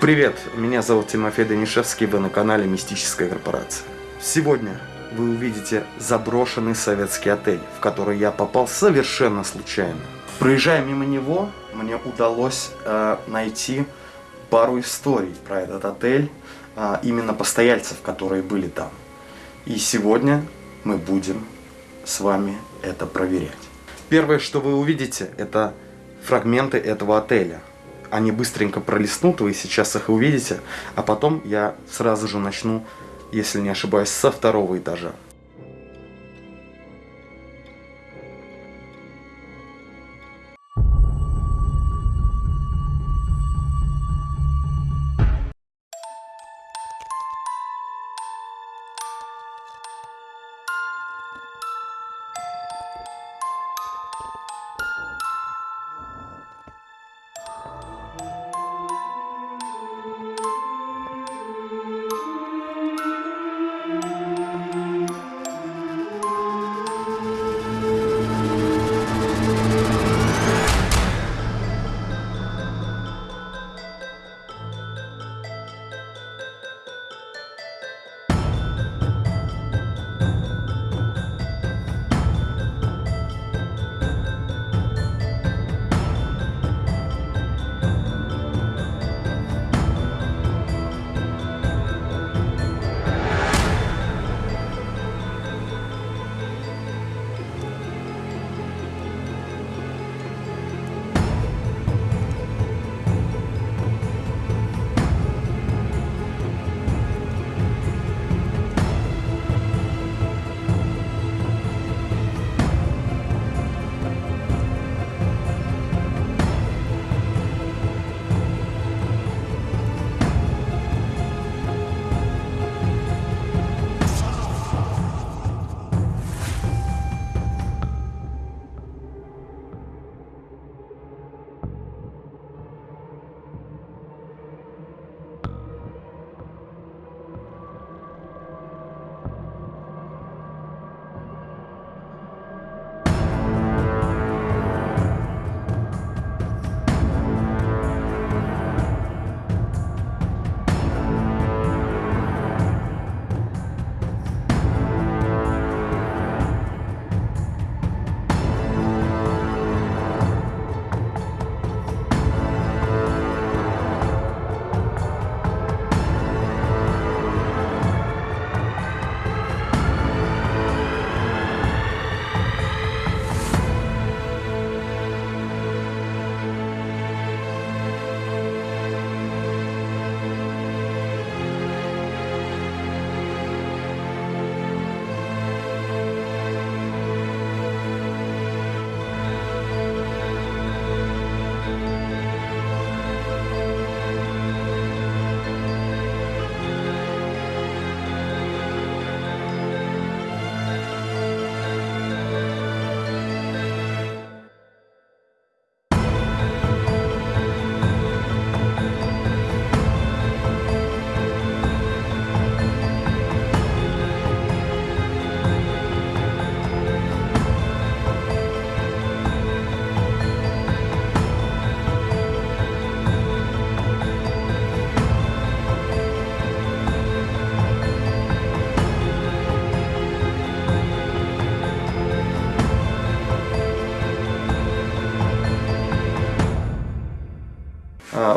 Привет, меня зовут Тимофей Данишевский, вы на канале Мистическая корпорация. Сегодня вы увидите заброшенный советский отель, в который я попал совершенно случайно. Проезжая мимо него, мне удалось э, найти пару историй про этот отель, э, именно постояльцев, которые были там. И сегодня мы будем с вами это проверять. Первое, что вы увидите, это фрагменты этого отеля они быстренько пролистнут, вы сейчас их увидите, а потом я сразу же начну, если не ошибаюсь, со второго этажа.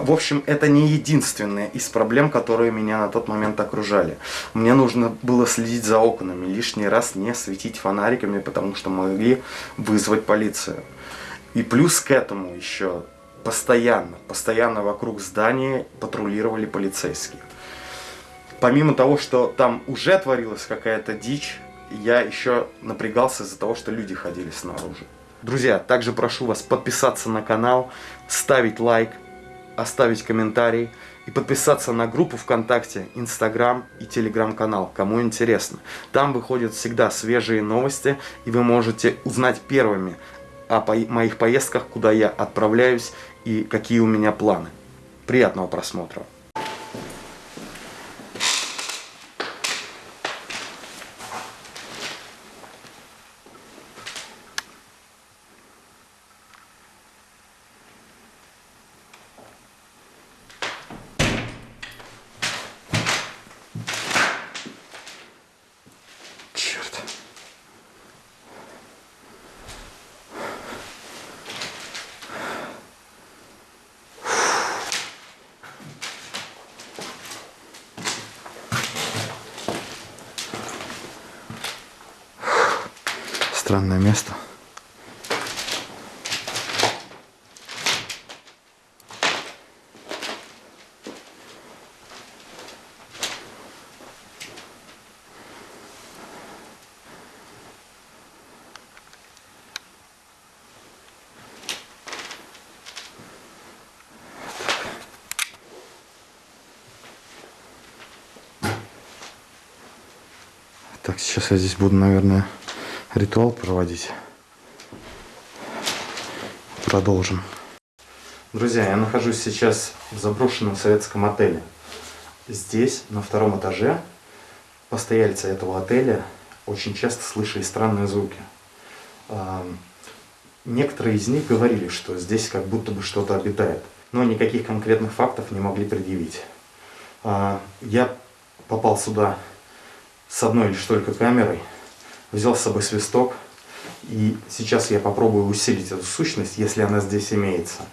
В общем, это не единственная из проблем, которые меня на тот момент окружали. Мне нужно было следить за окнами, лишний раз не светить фонариками, потому что могли вызвать полицию. И плюс к этому еще постоянно, постоянно вокруг здания патрулировали полицейские. Помимо того, что там уже творилась какая-то дичь, я еще напрягался из-за того, что люди ходили снаружи. Друзья, также прошу вас подписаться на канал, ставить лайк, оставить комментарий и подписаться на группу ВКонтакте, Инстаграм и Телеграм-канал, кому интересно. Там выходят всегда свежие новости, и вы можете узнать первыми о по моих поездках, куда я отправляюсь и какие у меня планы. Приятного просмотра! Так, сейчас я здесь буду, наверное, ритуал проводить. Продолжим. Друзья, я нахожусь сейчас в заброшенном советском отеле. Здесь, на втором этаже, постояльцы этого отеля очень часто слышали странные звуки. Некоторые из них говорили, что здесь как будто бы что-то обитает, но никаких конкретных фактов не могли предъявить. А, я попал сюда с одной лишь только камерой, взял с собой свисток, и сейчас я попробую усилить эту сущность, если она здесь имеется,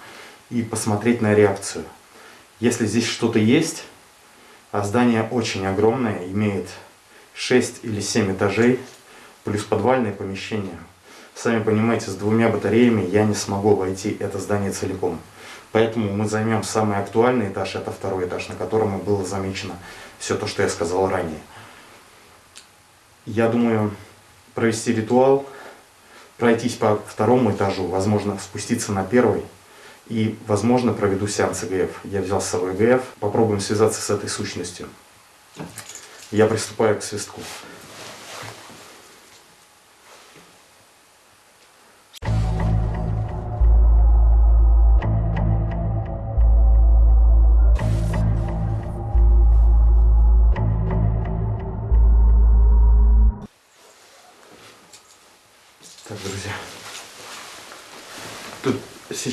и посмотреть на реакцию. Если здесь что-то есть, а здание очень огромное, имеет 6 или 7 этажей, плюс подвальное помещение. Сами понимаете, с двумя батареями я не смогу войти это здание целиком. Поэтому мы займем самый актуальный этаж, это второй этаж, на котором было замечено все то, что я сказал ранее. Я думаю провести ритуал, пройтись по второму этажу, возможно спуститься на первый и, возможно, проведу сеанс ЭГФ. Я взял с собой ЭГФ, попробуем связаться с этой сущностью. Я приступаю к свистку.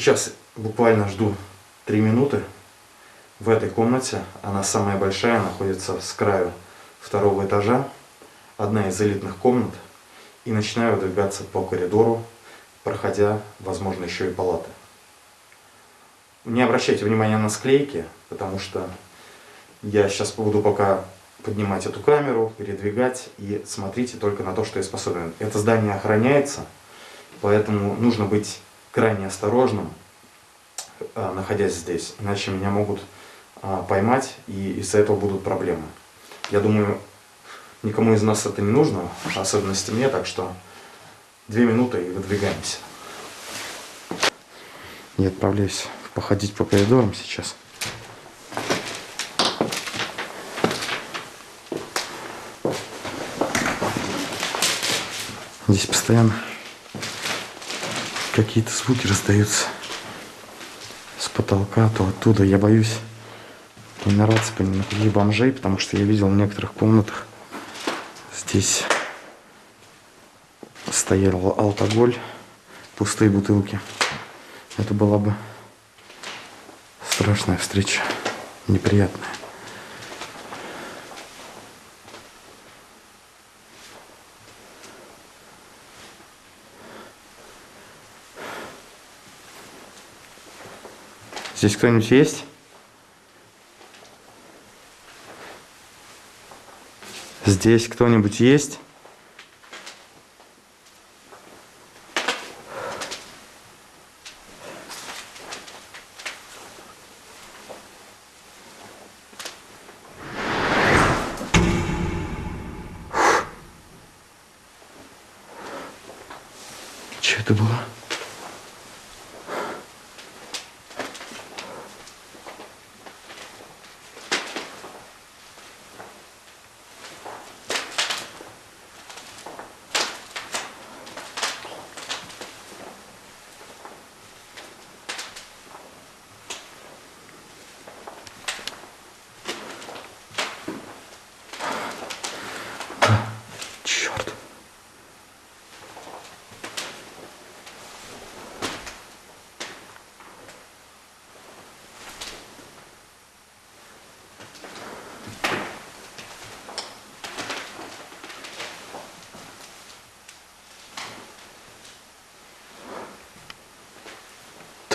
Сейчас буквально жду 3 минуты. В этой комнате, она самая большая, находится с краю второго этажа, одна из элитных комнат, и начинаю выдвигаться по коридору, проходя, возможно, еще и палаты. Не обращайте внимания на склейки, потому что я сейчас буду пока поднимать эту камеру, передвигать, и смотрите только на то, что я способен. Это здание охраняется, поэтому нужно быть крайне осторожным, а, находясь здесь, иначе меня могут а, поймать, и из-за этого будут проблемы. Я думаю, никому из нас это не нужно, в особенности мне, так что две минуты и выдвигаемся. Я отправляюсь походить по коридорам сейчас. Здесь постоянно какие-то звуки раздаются с потолка, то оттуда. Я боюсь не нараться на каких бомжей, потому что я видел в некоторых комнатах здесь стоял алкоголь, пустые бутылки. Это была бы страшная встреча, неприятная. Здесь кто-нибудь есть? Здесь кто-нибудь есть? Что это было?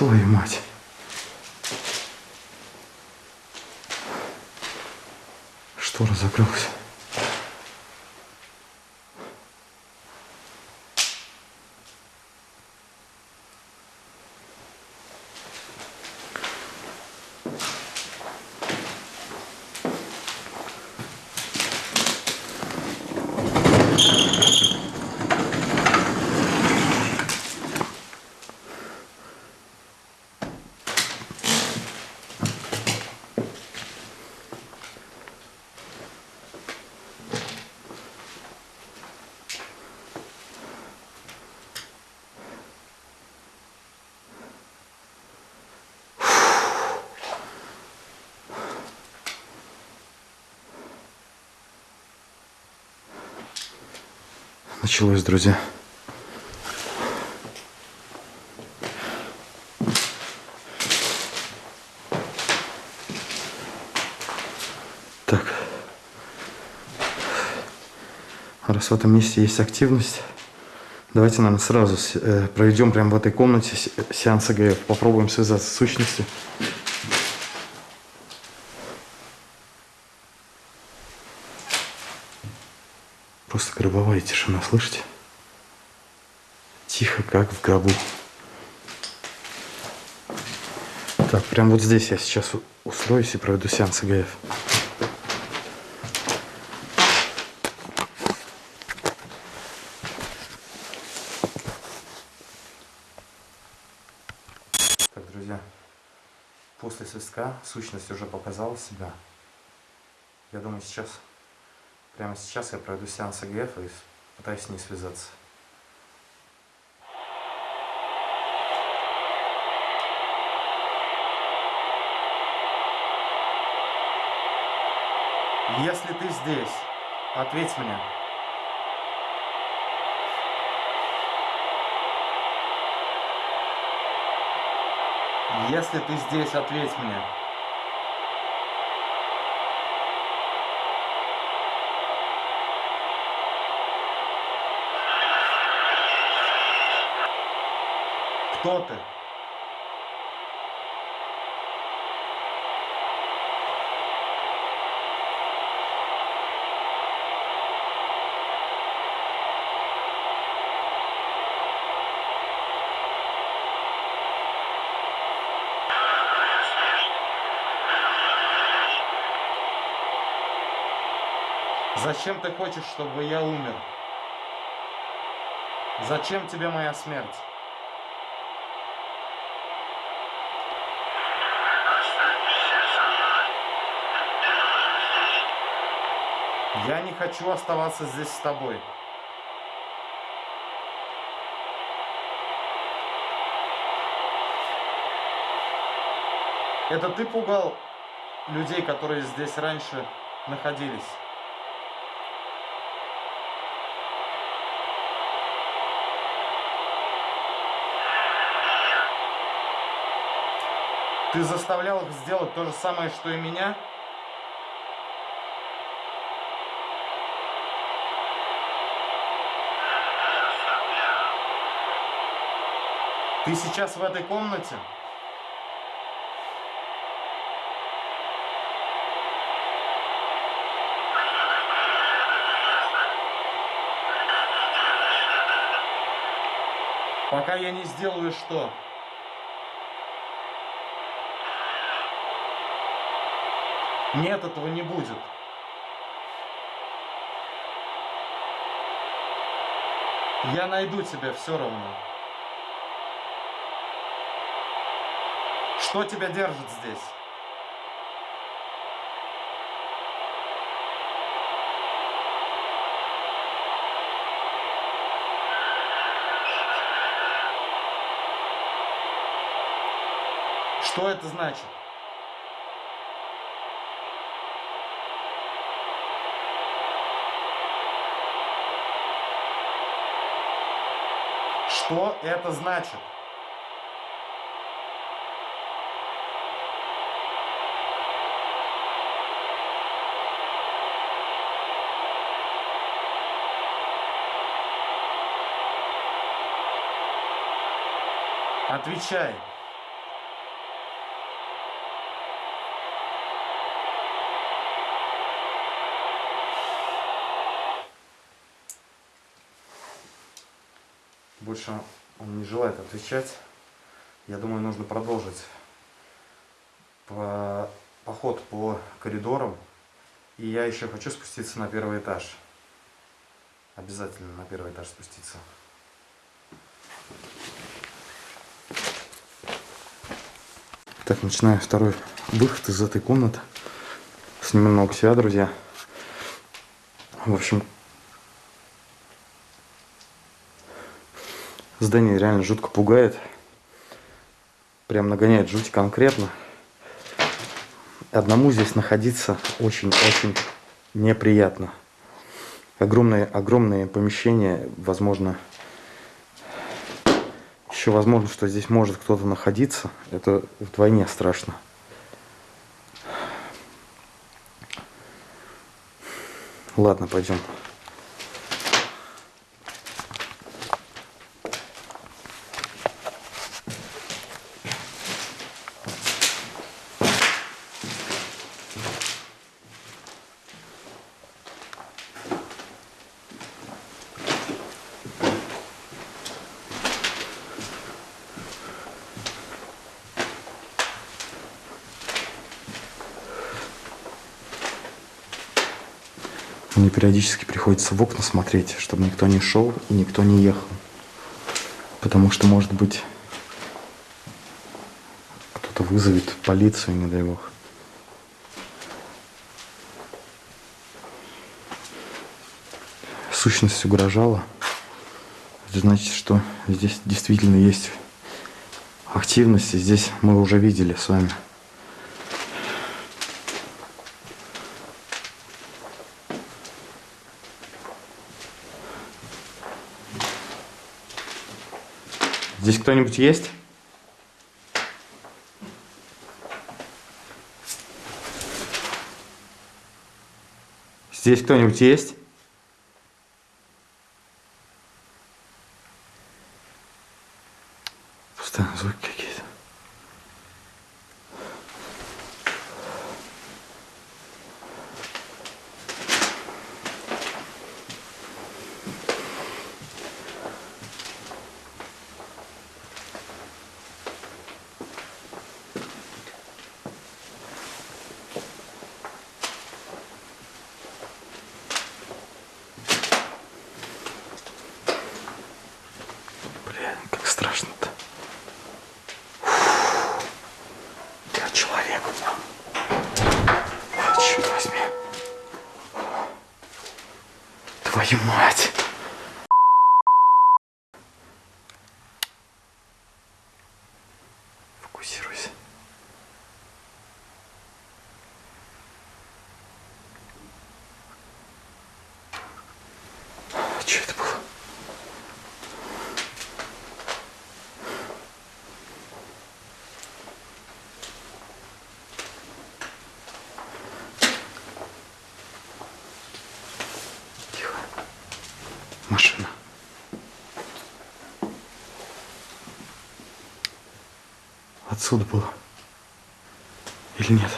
Твою мать. Штора закрылась. Началось, друзья. Так. Раз в этом месте есть активность, давайте, наверное, сразу э, проведем прямо в этой комнате сеанс АГФ. Попробуем связаться с сущностью. Просто гробовая тишина, слышите? Тихо, как в гробу. Так, прям вот здесь я сейчас устроюсь и проведу сеанс ИГФ. Так, друзья, после свистка сущность уже показала себя. Я думаю, сейчас Прямо сейчас я пройду сеанс АГФ и пытаюсь с ней связаться. Если ты здесь, ответь мне. Если ты здесь, ответь мне. Кто ты? Зачем ты хочешь, чтобы я умер? Зачем тебе моя смерть? Я не хочу оставаться здесь с тобой. Это ты пугал людей, которые здесь раньше находились? Ты заставлял их сделать то же самое, что и меня? Ты сейчас в этой комнате? Пока я не сделаю что? Нет, этого не будет. Я найду тебя все равно. Что тебя держит здесь? Что это значит? Что это значит? Отвечай. Больше он не желает отвечать. Я думаю, нужно продолжить по, поход по коридорам. И я еще хочу спуститься на первый этаж. Обязательно на первый этаж спуститься. Так, начинаю второй выход из этой комнаты. Сниму много себя, друзья. В общем, здание реально жутко пугает. Прям нагоняет жуть конкретно. Одному здесь находиться очень-очень неприятно. Огромное, огромное помещение, возможно, еще возможно, что здесь может кто-то находиться. Это вдвойне страшно. Ладно, пойдем. Мне периодически приходится в окна смотреть, чтобы никто не шел и никто не ехал. Потому что, может быть, кто-то вызовет полицию, не дай бог. Сущность угрожала. Это значит, что здесь действительно есть активность. И здесь мы уже видели с вами. Здесь кто-нибудь есть? Здесь кто-нибудь есть? Постоянно звуки какие-то. Блин, как страшно-то. Фу. Я человек. Ой, черт возьми. Твою мать. Фокусируйся. Что это было? Тихо. Машина. Отсюда было. Или нет?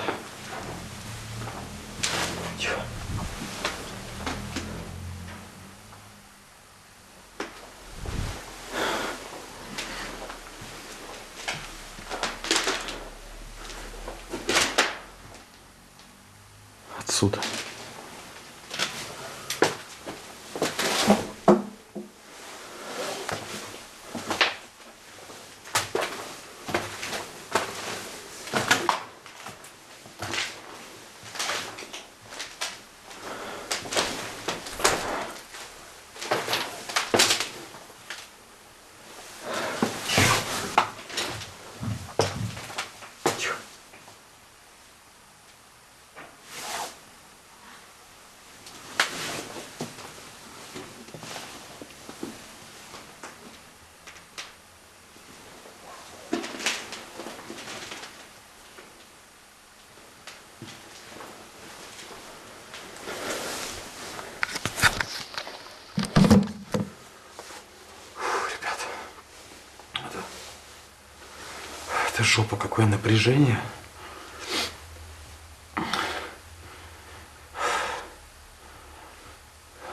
Это жопа, какое напряжение.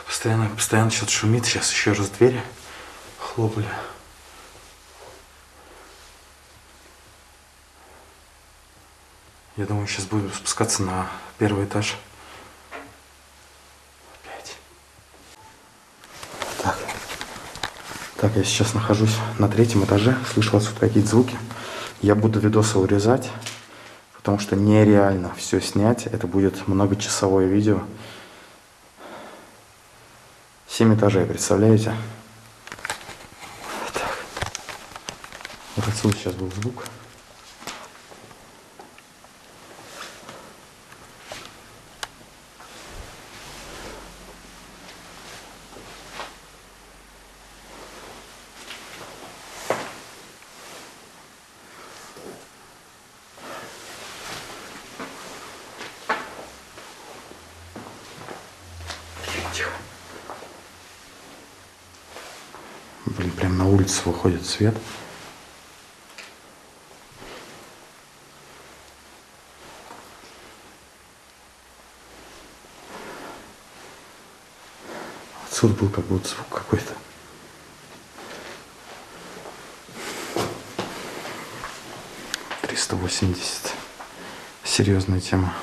Постоянно, постоянно что-то шумит. Сейчас еще раз двери хлопали. Я думаю, сейчас будем спускаться на первый этаж. Опять. Так, я сейчас нахожусь на третьем этаже, слышу отсюда какие-то звуки. Я буду видосы урезать, потому что нереально все снять. Это будет многочасовое видео. Семь этажей, представляете? Так. Вот отсюда сейчас был звук. Тихо. Блин, прям на свет. Отсюда был как будто звук какой-то. Триста восемьдесят. Серьезная тема.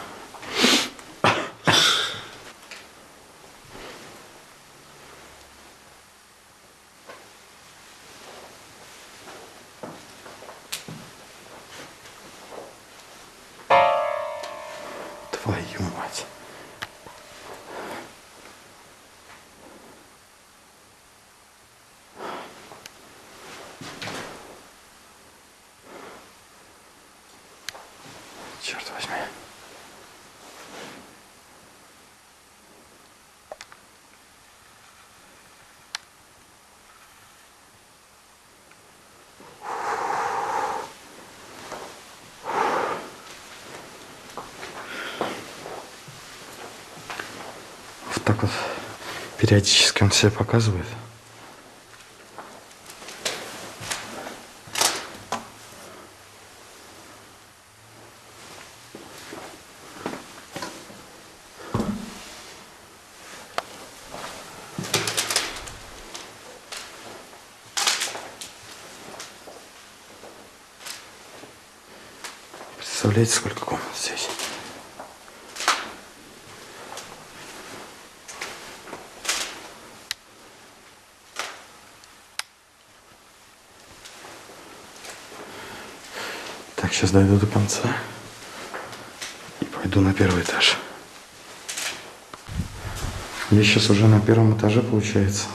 Твою мать. Черт возьми. Вот так вот периодически он себя показывает. Представляете, сколько комнат здесь? Так, сейчас дойду до конца и пойду на первый этаж. Я сейчас уже на первом этаже, получается.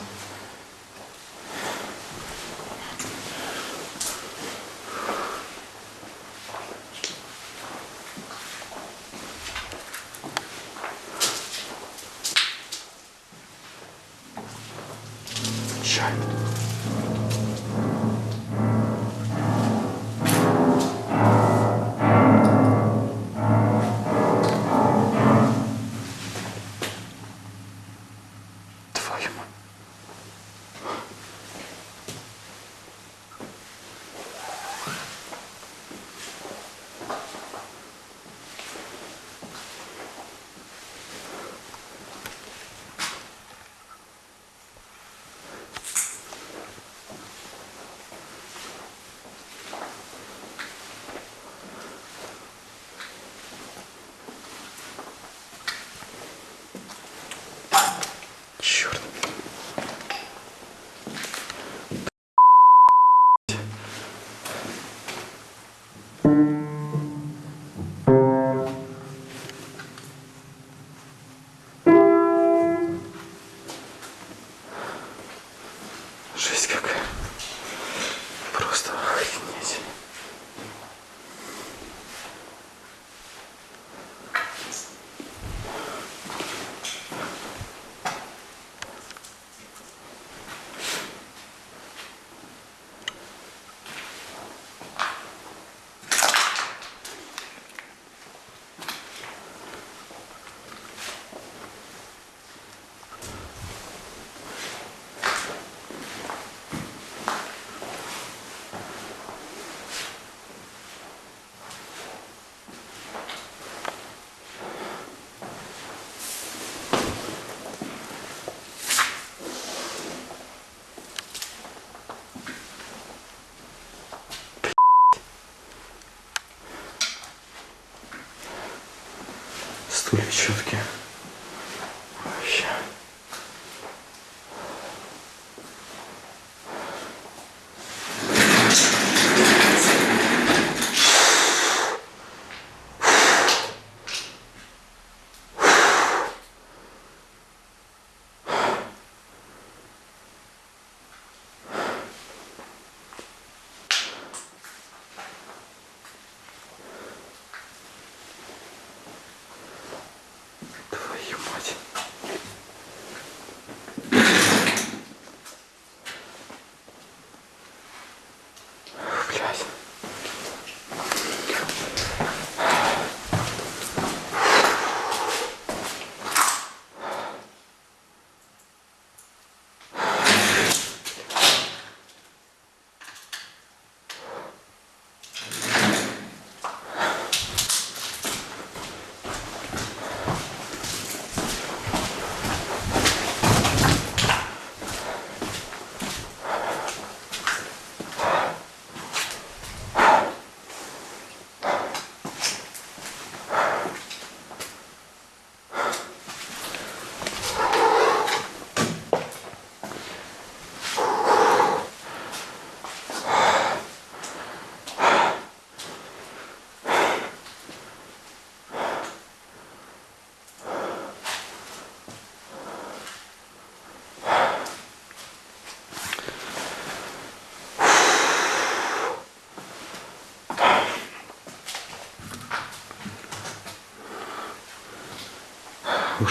Стулья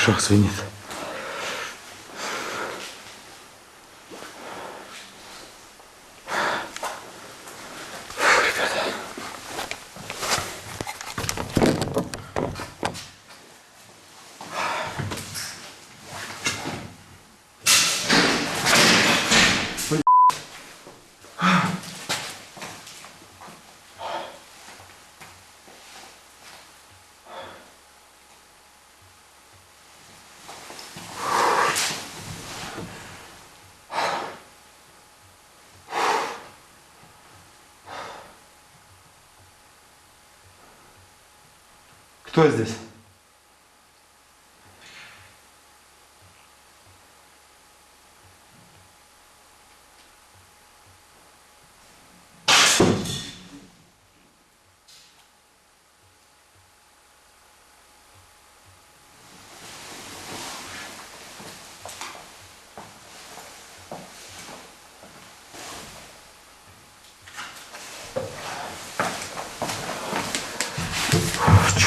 ушах звенит. Кто здесь?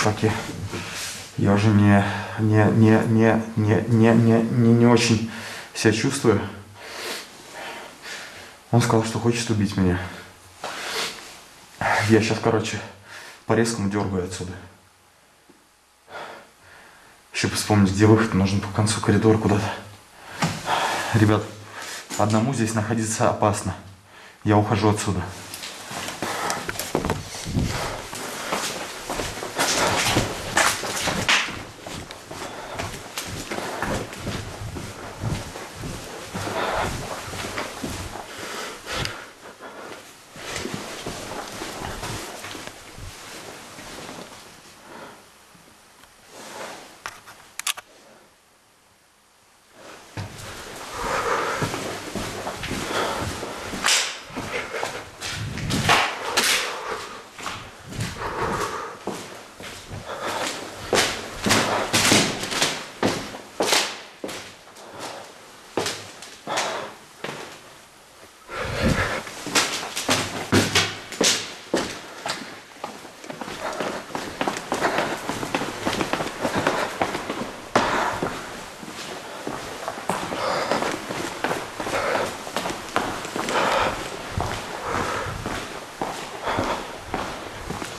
Чуваки, я уже не, не, не, не, не, не, не, не, не очень себя чувствую. Он сказал, что хочет убить меня. Я сейчас, короче, по-резкому дергаю отсюда. Еще бы вспомнить, где выход. Нужен по концу коридора куда-то. Ребят, одному здесь находиться опасно. Я ухожу отсюда.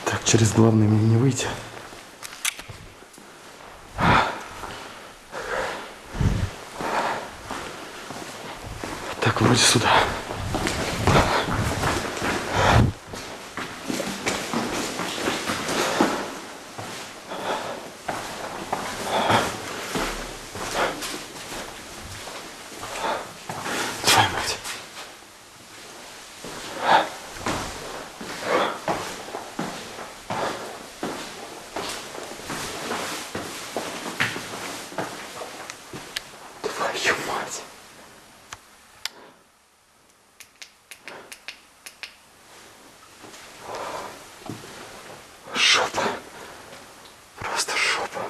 Так, через главный мне не выйти. Так, вроде сюда. Твою мать. Твою мать. Жопа. Просто жопа.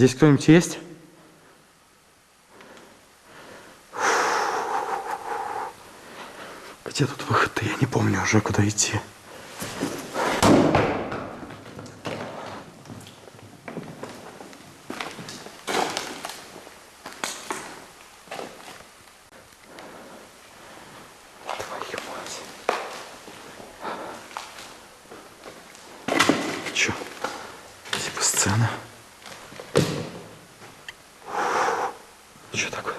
Здесь кто-нибудь есть? Где тут выход-то? Я не помню уже, куда идти. Твою мать. Чё? Типа сцена. Что такое?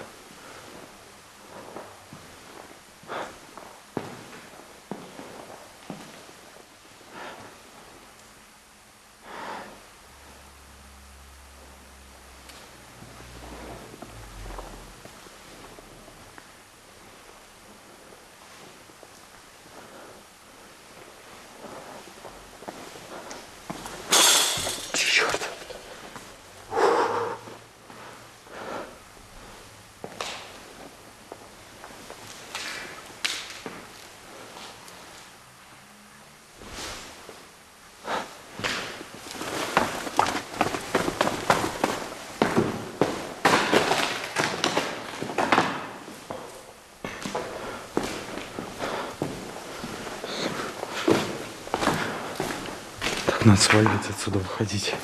Черт. Надо сваливать отсюда, выходить.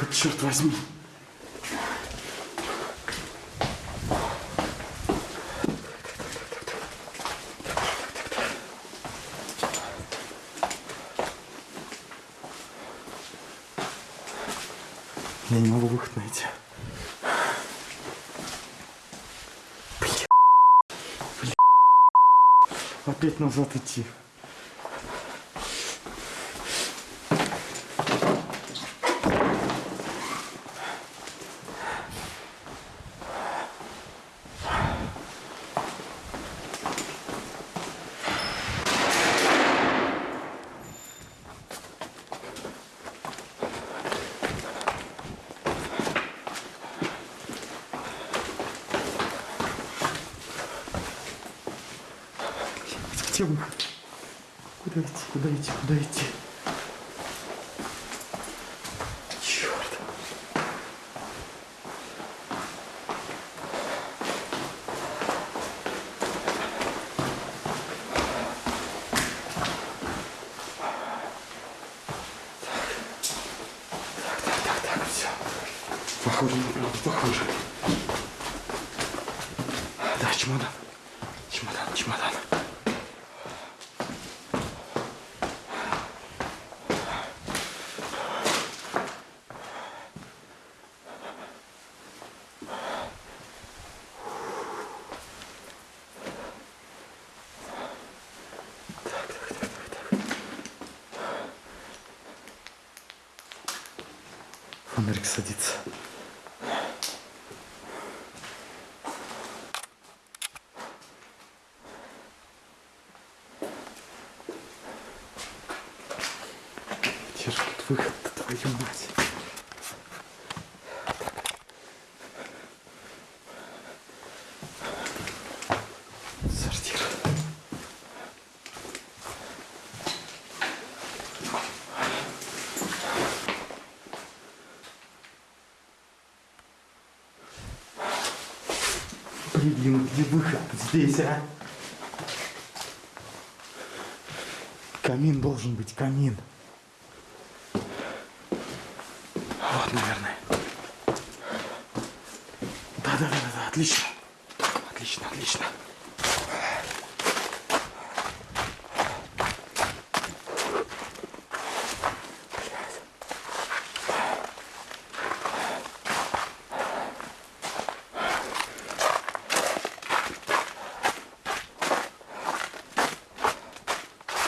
Выход, черт возьми? Я не могу выход найти. Бля. Бля. Опять назад идти. Выход? Куда идти? Куда идти? Куда идти? Черт. Так, так, так, так, все. Похоже на правду, похоже. Да, чемодан. Чемодан, чемодан. Фонарик садится. Где же тут выход-то, твою мать? Сортир. Блин, где выход здесь, а? Камин должен быть, камин. Вот, наверное. Да, да, да, да, да, отлично. Отлично, отлично.